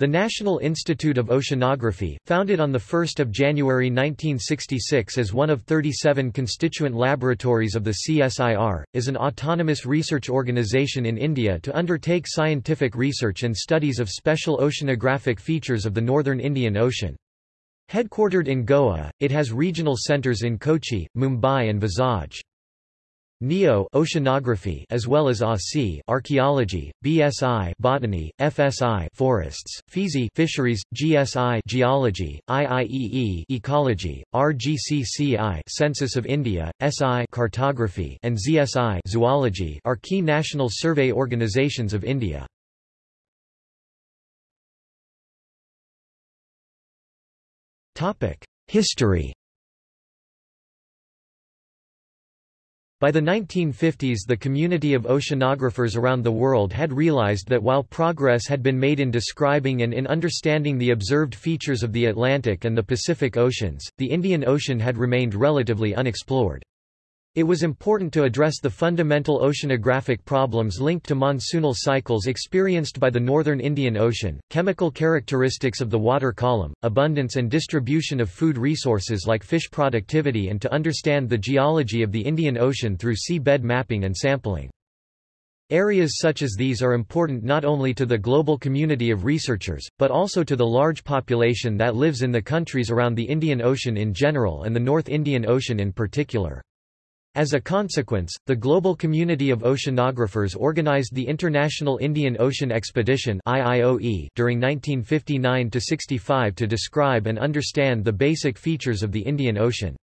The National Institute of Oceanography, founded on 1 January 1966 as one of 37 constituent laboratories of the CSIR, is an autonomous research organization in India to undertake scientific research and studies of special oceanographic features of the northern Indian Ocean. Headquartered in Goa, it has regional centres in Kochi, Mumbai and Vizag. NIO oceanography as well as ASI archaeology, BSI botany, FSI forests, FISI fisheries, GSI geology, IIEE ecology, RGCCI census of India, SI cartography and ZSI zoology are key national survey organizations of India. Topic: History By the 1950s the community of oceanographers around the world had realized that while progress had been made in describing and in understanding the observed features of the Atlantic and the Pacific Oceans, the Indian Ocean had remained relatively unexplored. It was important to address the fundamental oceanographic problems linked to monsoonal cycles experienced by the northern Indian Ocean, chemical characteristics of the water column, abundance and distribution of food resources like fish productivity and to understand the geology of the Indian Ocean through sea bed mapping and sampling. Areas such as these are important not only to the global community of researchers, but also to the large population that lives in the countries around the Indian Ocean in general and the North Indian Ocean in particular. As a consequence, the global community of oceanographers organized the International Indian Ocean Expedition during 1959–65 to describe and understand the basic features of the Indian Ocean.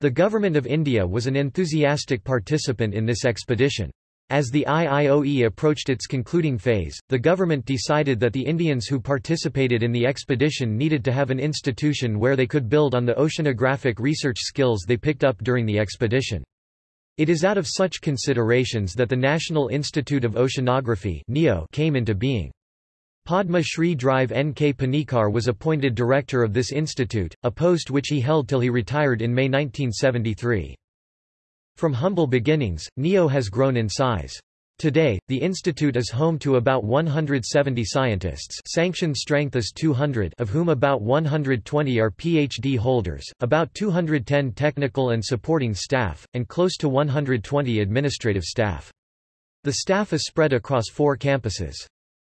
The Government of India was an enthusiastic participant in this expedition. As the IIOE approached its concluding phase, the government decided that the Indians who participated in the expedition needed to have an institution where they could build on the oceanographic research skills they picked up during the expedition. It is out of such considerations that the National Institute of Oceanography came into being. Padma Shri Drive N. K. Panikkar was appointed director of this institute, a post which he held till he retired in May 1973. From humble beginnings, NIO has grown in size. Today, the institute is home to about 170 scientists sanctioned strength is 200 of whom about 120 are PhD holders, about 210 technical and supporting staff, and close to 120 administrative staff. The staff is spread across four campuses.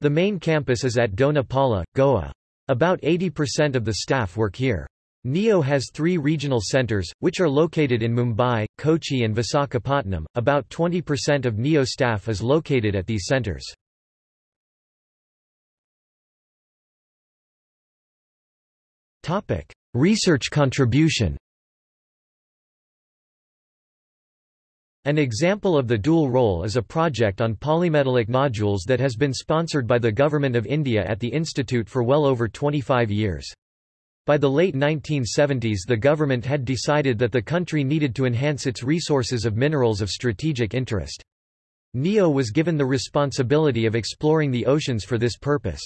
The main campus is at Dona Paula, Goa. About 80% of the staff work here. NIO has three regional centers, which are located in Mumbai, Kochi and Visakhapatnam. About 20% of NIO staff is located at these centers. Research contribution An example of the dual role is a project on polymetallic nodules that has been sponsored by the Government of India at the Institute for well over 25 years. By the late 1970s the government had decided that the country needed to enhance its resources of minerals of strategic interest. NIO was given the responsibility of exploring the oceans for this purpose.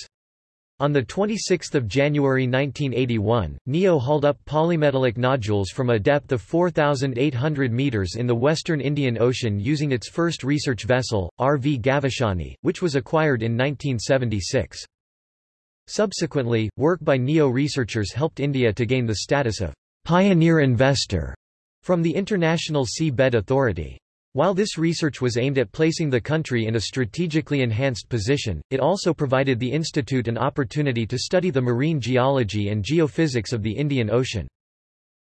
On 26 January 1981, NIO hauled up polymetallic nodules from a depth of 4,800 meters in the western Indian Ocean using its first research vessel, RV Gaveshani, which was acquired in 1976. Subsequently, work by NIO researchers helped India to gain the status of pioneer investor from the International Sea Bed Authority. While this research was aimed at placing the country in a strategically enhanced position, it also provided the institute an opportunity to study the marine geology and geophysics of the Indian Ocean.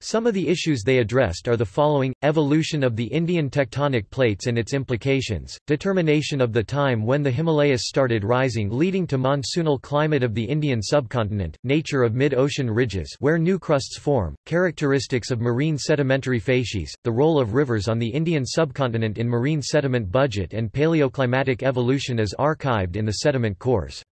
Some of the issues they addressed are the following, evolution of the Indian tectonic plates and its implications, determination of the time when the Himalayas started rising leading to monsoonal climate of the Indian subcontinent, nature of mid-ocean ridges where new crusts form, characteristics of marine sedimentary facies, the role of rivers on the Indian subcontinent in marine sediment budget and paleoclimatic evolution as archived in the sediment cores.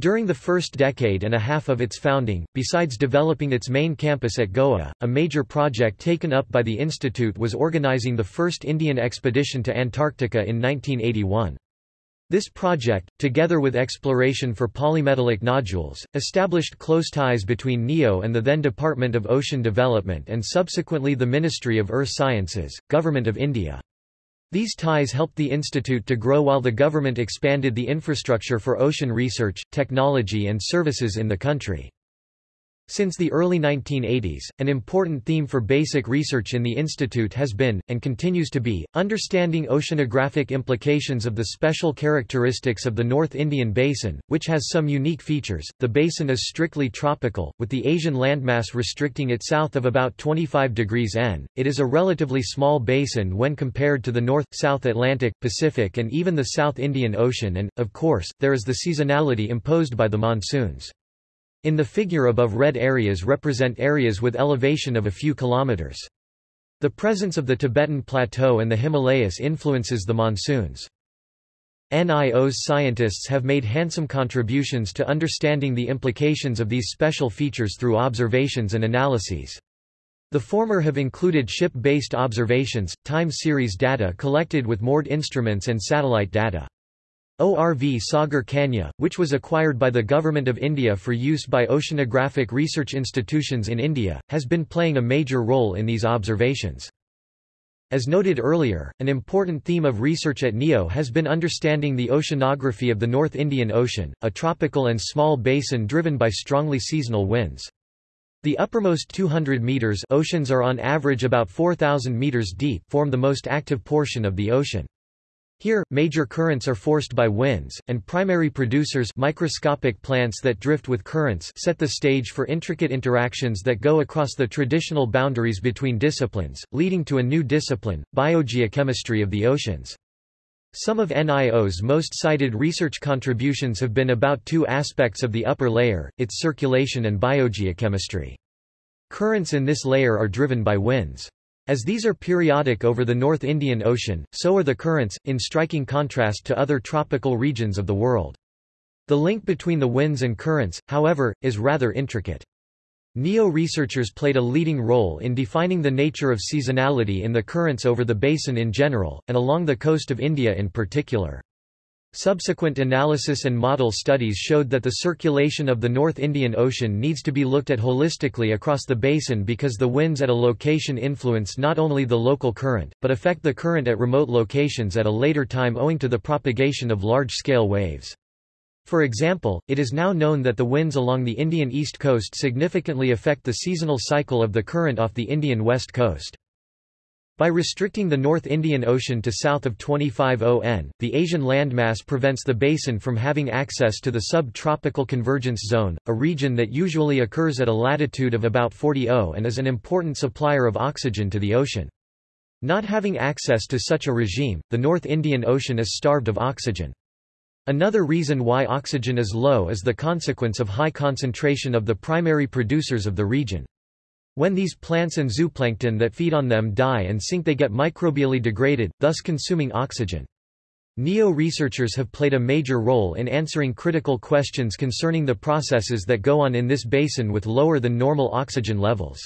During the first decade and a half of its founding, besides developing its main campus at Goa, a major project taken up by the institute was organizing the first Indian expedition to Antarctica in 1981. This project, together with exploration for polymetallic nodules, established close ties between NIO and the then Department of Ocean Development and subsequently the Ministry of Earth Sciences, Government of India. These ties helped the institute to grow while the government expanded the infrastructure for ocean research, technology and services in the country. Since the early 1980s, an important theme for basic research in the institute has been, and continues to be, understanding oceanographic implications of the special characteristics of the North Indian Basin, which has some unique features. The basin is strictly tropical, with the Asian landmass restricting it south of about 25 degrees N. It is a relatively small basin when compared to the North, South Atlantic, Pacific and even the South Indian Ocean and, of course, there is the seasonality imposed by the monsoons. In the figure above red areas represent areas with elevation of a few kilometers. The presence of the Tibetan Plateau and the Himalayas influences the monsoons. NIO's scientists have made handsome contributions to understanding the implications of these special features through observations and analyses. The former have included ship-based observations, time series data collected with moored instruments and satellite data. ORV Sagar Kanya, which was acquired by the Government of India for use by oceanographic research institutions in India, has been playing a major role in these observations. As noted earlier, an important theme of research at NIO has been understanding the oceanography of the North Indian Ocean, a tropical and small basin driven by strongly seasonal winds. The uppermost 200 meters oceans are on average about 4,000 meters deep form the most active portion of the ocean. Here, major currents are forced by winds, and primary producers microscopic plants that drift with currents set the stage for intricate interactions that go across the traditional boundaries between disciplines, leading to a new discipline, biogeochemistry of the oceans. Some of NIO's most cited research contributions have been about two aspects of the upper layer, its circulation and biogeochemistry. Currents in this layer are driven by winds. As these are periodic over the North Indian Ocean, so are the currents, in striking contrast to other tropical regions of the world. The link between the winds and currents, however, is rather intricate. NIO-researchers played a leading role in defining the nature of seasonality in the currents over the basin in general, and along the coast of India in particular. Subsequent analysis and model studies showed that the circulation of the North Indian Ocean needs to be looked at holistically across the basin because the winds at a location influence not only the local current, but affect the current at remote locations at a later time owing to the propagation of large-scale waves. For example, it is now known that the winds along the Indian east coast significantly affect the seasonal cycle of the current off the Indian west coast. By restricting the North Indian Ocean to south of 25 ON, the Asian landmass prevents the basin from having access to the sub-tropical convergence zone, a region that usually occurs at a latitude of about 40 O and is an important supplier of oxygen to the ocean. Not having access to such a regime, the North Indian Ocean is starved of oxygen. Another reason why oxygen is low is the consequence of high concentration of the primary producers of the region. When these plants and zooplankton that feed on them die and sink they get microbially degraded, thus consuming oxygen. NIO researchers have played a major role in answering critical questions concerning the processes that go on in this basin with lower than normal oxygen levels.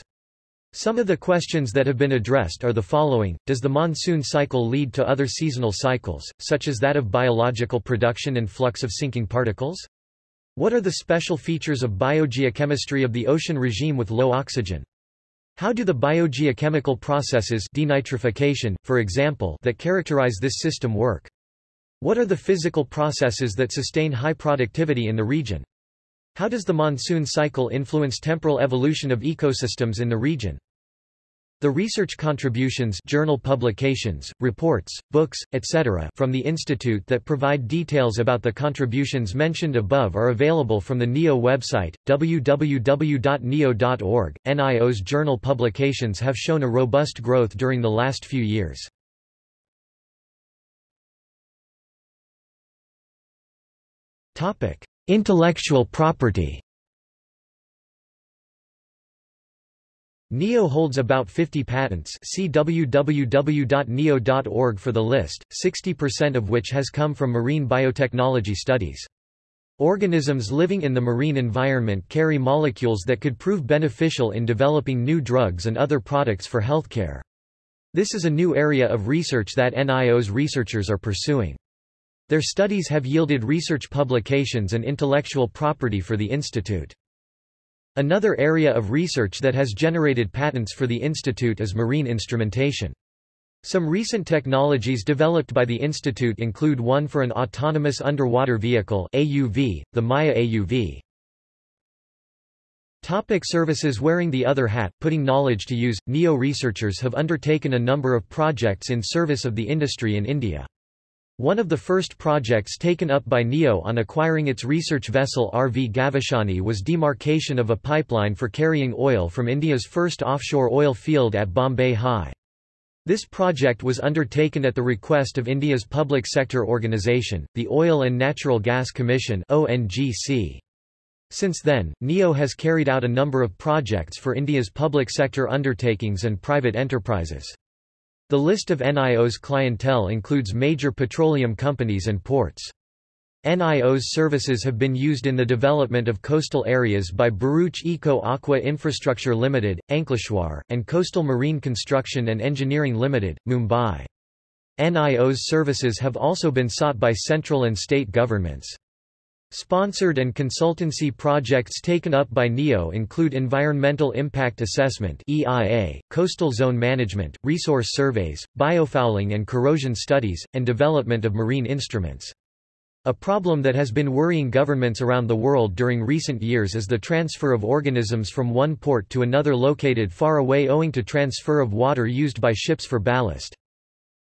Some of the questions that have been addressed are the following, does the monsoon cycle lead to other seasonal cycles, such as that of biological production and flux of sinking particles? What are the special features of biogeochemistry of the ocean regime with low oxygen? How do the biogeochemical processes denitrification, for example, that characterize this system work? What are the physical processes that sustain high productivity in the region? How does the monsoon cycle influence temporal evolution of ecosystems in the region? The research contributions journal publications, reports, books, etc. from the Institute that provide details about the contributions mentioned above are available from the NIO website, www.nio.org. NIO's journal publications have shown a robust growth during the last few years. Intellectual property NIO holds about 50 patents see www.nio.org for the list, 60% of which has come from marine biotechnology studies. Organisms living in the marine environment carry molecules that could prove beneficial in developing new drugs and other products for healthcare. This is a new area of research that NIO's researchers are pursuing. Their studies have yielded research publications and intellectual property for the institute. Another area of research that has generated patents for the institute is marine instrumentation. Some recent technologies developed by the institute include one for an autonomous underwater vehicle AUV, the Maya AUV. Topic services Wearing the other hat, putting knowledge to use, NIO researchers have undertaken a number of projects in service of the industry in India. One of the first projects taken up by NIO on acquiring its research vessel RV Gaveshani was demarcation of a pipeline for carrying oil from India's first offshore oil field at Bombay High. This project was undertaken at the request of India's public sector organisation, the Oil and Natural Gas Commission. Since then, NIO has carried out a number of projects for India's public sector undertakings and private enterprises. The list of NIO's clientele includes major petroleum companies and ports. NIO's services have been used in the development of coastal areas by Bharuch Eco Aqua Infrastructure Limited, Ankleshwar, and Coastal Marine Construction and Engineering Limited, Mumbai. NIO's services have also been sought by central and state governments. Sponsored and consultancy projects taken up by NIO include Environmental Impact Assessment EIA, Coastal Zone Management, Resource Surveys, Biofouling and Corrosion Studies, and development of marine instruments. A problem that has been worrying governments around the world during recent years is the transfer of organisms from one port to another located far away owing to transfer of water used by ships for ballast.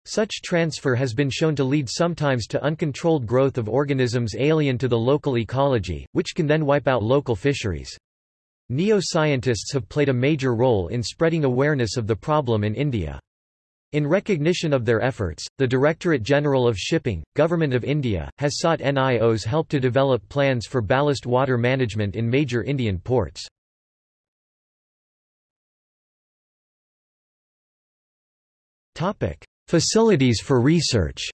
Such transfer has been shown to lead sometimes to uncontrolled growth of organisms alien to the local ecology, which can then wipe out local fisheries. NIO-scientists have played a major role in spreading awareness of the problem in India. In recognition of their efforts, the Directorate General of Shipping, Government of India, has sought NIO's help to develop plans for ballast water management in major Indian ports. Topic: Facilities for research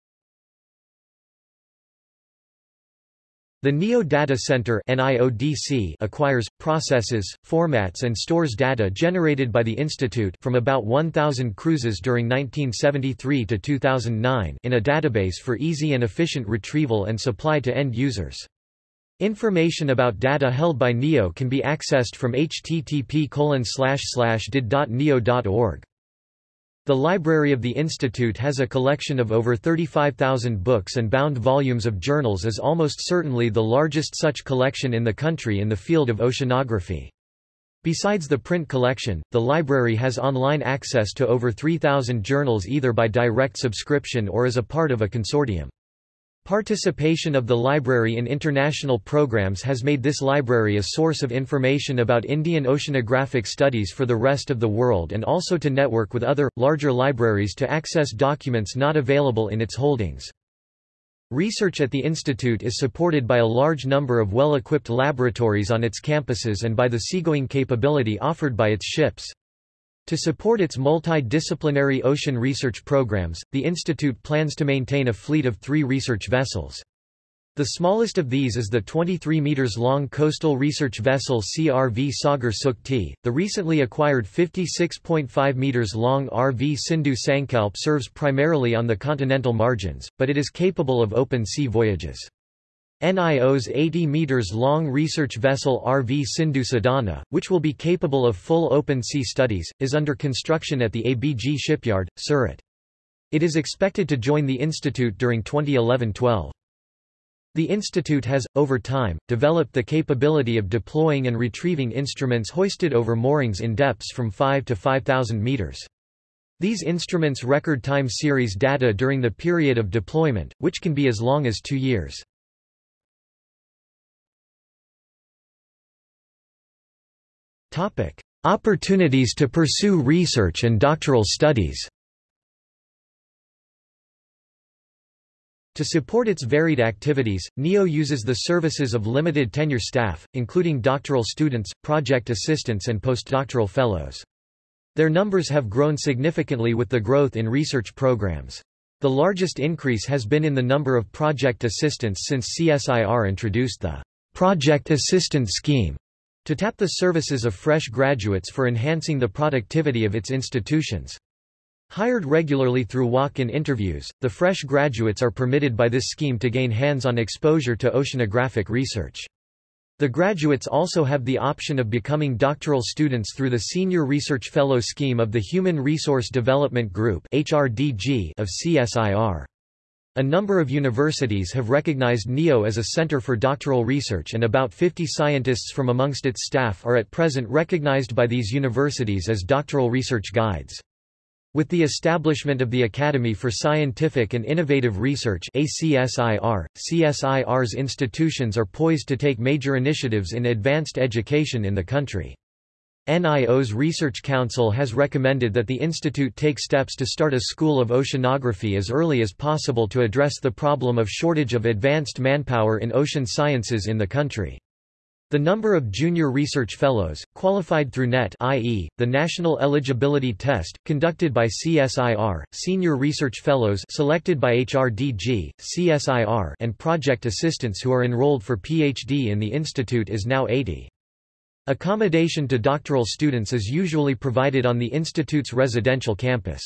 The NIO Data Center acquires, processes, formats and stores data generated by the Institute from about 1,000 cruises during 1973 to 2009 in a database for easy and efficient retrieval and supply to end users. Information about data held by NIO can be accessed from http://did.nio.org. The library of the Institute has a collection of over 35,000 books and bound volumes of journals is almost certainly the largest such collection in the country in the field of oceanography. Besides the print collection, the library has online access to over 3,000 journals either by direct subscription or as a part of a consortium. Participation of the library in international programs has made this library a source of information about Indian oceanographic studies for the rest of the world and also to network with other, larger libraries to access documents not available in its holdings. Research at the Institute is supported by a large number of well-equipped laboratories on its campuses and by the seagoing capability offered by its ships. To support its multidisciplinary ocean research programs, the Institute plans to maintain a fleet of three research vessels. The smallest of these is the 23 meters long coastal research vessel CRV Sagar Sukti. The recently acquired 56.5 meters long RV Sindhu Sankalp serves primarily on the continental margins, but it is capable of open sea voyages. NIO's 80 meters long research vessel RV Sindhu Sadhana, which will be capable of full open sea studies, is under construction at the ABG shipyard, Surat. It is expected to join the institute during 2011-12. The institute has, over time, developed the capability of deploying and retrieving instruments hoisted over moorings in depths from 5 to 5,000 meters. These instruments record time series data during the period of deployment, which can be as long as two years. Opportunities to pursue research and doctoral studies To support its varied activities, NIO uses the services of limited tenure staff, including doctoral students, project assistants and postdoctoral fellows. Their numbers have grown significantly with the growth in research programs. The largest increase has been in the number of project assistants since CSIR introduced the Project Assistant Scheme to tap the services of fresh graduates for enhancing the productivity of its institutions. Hired regularly through walk-in interviews, the fresh graduates are permitted by this scheme to gain hands-on exposure to oceanographic research. The graduates also have the option of becoming doctoral students through the Senior Research Fellow Scheme of the Human Resource Development Group of CSIR. A number of universities have recognized NIO as a center for doctoral research and about 50 scientists from amongst its staff are at present recognized by these universities as doctoral research guides. With the establishment of the Academy for Scientific and Innovative Research ACSIR, CSIR's institutions are poised to take major initiatives in advanced education in the country. NIO's Research Council has recommended that the institute take steps to start a school of oceanography as early as possible to address the problem of shortage of advanced manpower in ocean sciences in the country. The number of junior research fellows, qualified through NET i.e., the National Eligibility Test, conducted by CSIR, senior research fellows selected by HRDG, CSIR and project assistants who are enrolled for PhD in the institute is now 80. Accommodation to doctoral students is usually provided on the institute's residential campus.